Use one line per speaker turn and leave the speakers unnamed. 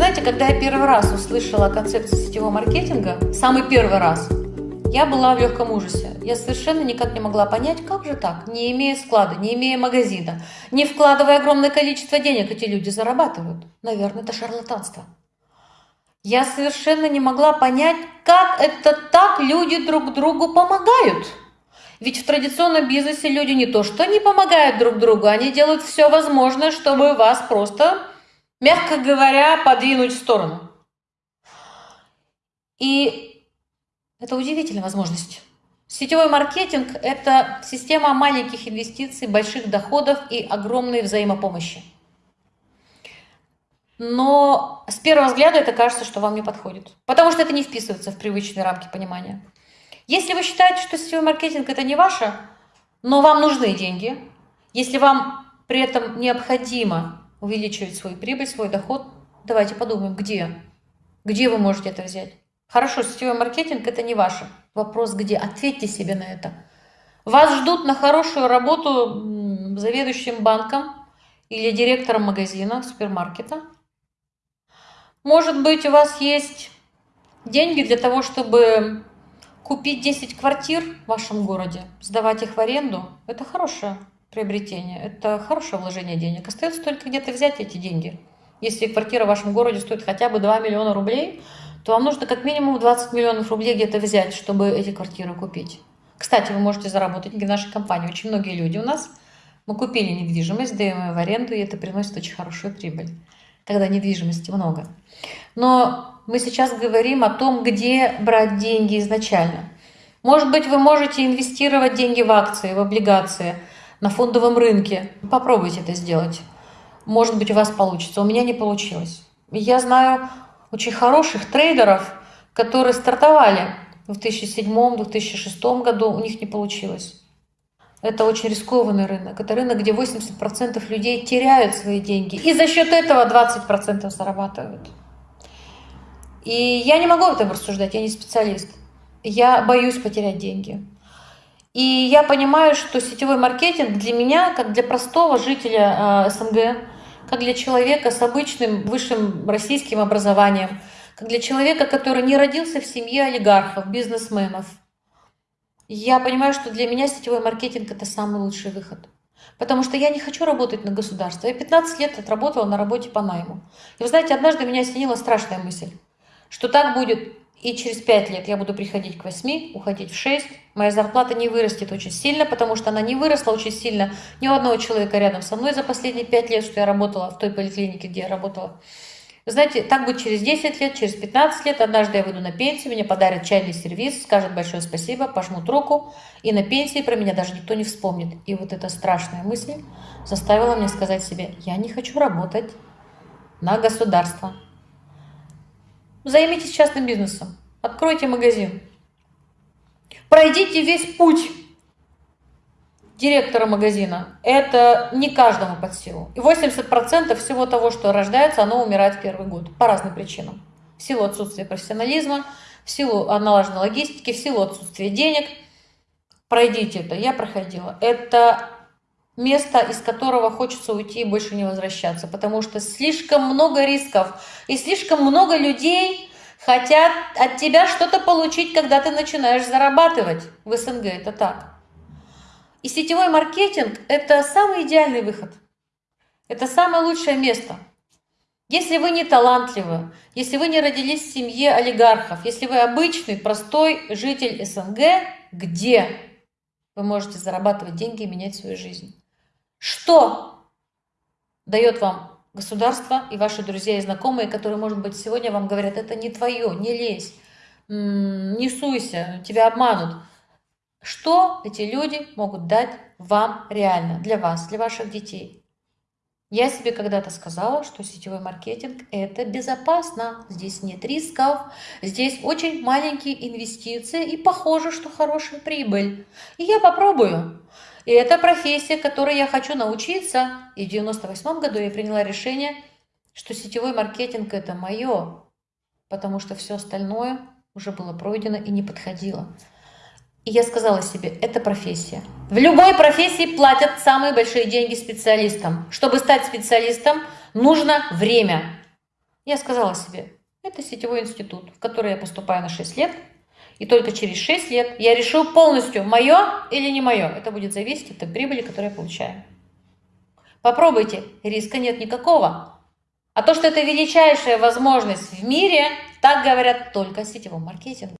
знаете, когда я первый раз услышала о концепции сетевого маркетинга, самый первый раз, я была в легком ужасе. Я совершенно никак не могла понять, как же так, не имея склада, не имея магазина, не вкладывая огромное количество денег, эти люди зарабатывают. Наверное, это шарлатанство. Я совершенно не могла понять, как это так люди друг другу помогают. Ведь в традиционном бизнесе люди не то что не помогают друг другу, они делают все возможное, чтобы вас просто, мягко говоря, подвинуть в сторону. И это удивительная возможность. Сетевой маркетинг – это система маленьких инвестиций, больших доходов и огромной взаимопомощи. Но с первого взгляда это кажется, что вам не подходит, потому что это не вписывается в привычные рамки понимания. Если вы считаете, что сетевой маркетинг это не ваше, но вам нужны деньги, если вам при этом необходимо увеличивать свою прибыль, свой доход, давайте подумаем, где? Где вы можете это взять? Хорошо, сетевой маркетинг это не ваше. Вопрос где? Ответьте себе на это. Вас ждут на хорошую работу заведующим банком или директором магазина, супермаркета. Может быть, у вас есть деньги для того, чтобы Купить 10 квартир в вашем городе, сдавать их в аренду – это хорошее приобретение, это хорошее вложение денег. Остается только где-то взять эти деньги. Если квартира в вашем городе стоит хотя бы 2 миллиона рублей, то вам нужно как минимум 20 миллионов рублей где-то взять, чтобы эти квартиры купить. Кстати, вы можете заработать деньги в нашей компании. Очень многие люди у нас, мы купили недвижимость, даем ее в аренду, и это приносит очень хорошую прибыль, когда недвижимости много. Но мы сейчас говорим о том, где брать деньги изначально. Может быть, вы можете инвестировать деньги в акции, в облигации, на фондовом рынке. Попробуйте это сделать. Может быть, у вас получится. У меня не получилось. Я знаю очень хороших трейдеров, которые стартовали в 2007-2006 году, у них не получилось. Это очень рискованный рынок. Это рынок, где 80% людей теряют свои деньги. И за счет этого 20% зарабатывают. И я не могу об этом рассуждать, я не специалист. Я боюсь потерять деньги. И я понимаю, что сетевой маркетинг для меня, как для простого жителя э, СНГ, как для человека с обычным высшим российским образованием, как для человека, который не родился в семье олигархов, бизнесменов, я понимаю, что для меня сетевой маркетинг – это самый лучший выход. Потому что я не хочу работать на государство. Я 15 лет отработала на работе по найму. И вы знаете, однажды меня осенила страшная мысль что так будет и через 5 лет я буду приходить к 8, уходить в 6. Моя зарплата не вырастет очень сильно, потому что она не выросла очень сильно ни у одного человека рядом со мной за последние 5 лет, что я работала в той поликлинике, где я работала. Знаете, так будет через 10 лет, через 15 лет. Однажды я выйду на пенсию, мне подарят чайный сервис, скажут большое спасибо, пожмут руку. И на пенсии про меня даже никто не вспомнит. И вот эта страшная мысль заставила меня сказать себе, я не хочу работать на государство. Займитесь частным бизнесом, откройте магазин. Пройдите весь путь директора магазина. Это не каждому под силу. И 80% всего того, что рождается, оно умирает первый год по разным причинам. В силу отсутствия профессионализма, в силу налаженной логистики, в силу отсутствия денег. Пройдите это. Я проходила. Это место, из которого хочется уйти и больше не возвращаться, потому что слишком много рисков и слишком много людей хотят от тебя что-то получить, когда ты начинаешь зарабатывать. В СНГ это так. И сетевой маркетинг – это самый идеальный выход. Это самое лучшее место. Если вы не талантливы, если вы не родились в семье олигархов, если вы обычный, простой житель СНГ, где вы можете зарабатывать деньги и менять свою жизнь? Что дает вам государство и ваши друзья и знакомые, которые, может быть, сегодня вам говорят, это не твое, не лезь, не суйся, тебя обманут. Что эти люди могут дать вам реально, для вас, для ваших детей? Я себе когда-то сказала, что сетевой маркетинг – это безопасно, здесь нет рисков, здесь очень маленькие инвестиции и похоже, что хорошая прибыль. И я попробую. И это профессия, которой я хочу научиться. И в 98 году я приняла решение, что сетевой маркетинг – это мое, потому что все остальное уже было пройдено и не подходило. И я сказала себе, это профессия. В любой профессии платят самые большие деньги специалистам. Чтобы стать специалистом, нужно время. Я сказала себе, это сетевой институт, в который я поступаю на 6 лет, и только через 6 лет я решу полностью, мое или не мое. Это будет зависеть от прибыли, которую я получаю. Попробуйте, риска нет никакого. А то, что это величайшая возможность в мире, так говорят только сетевом маркетинге.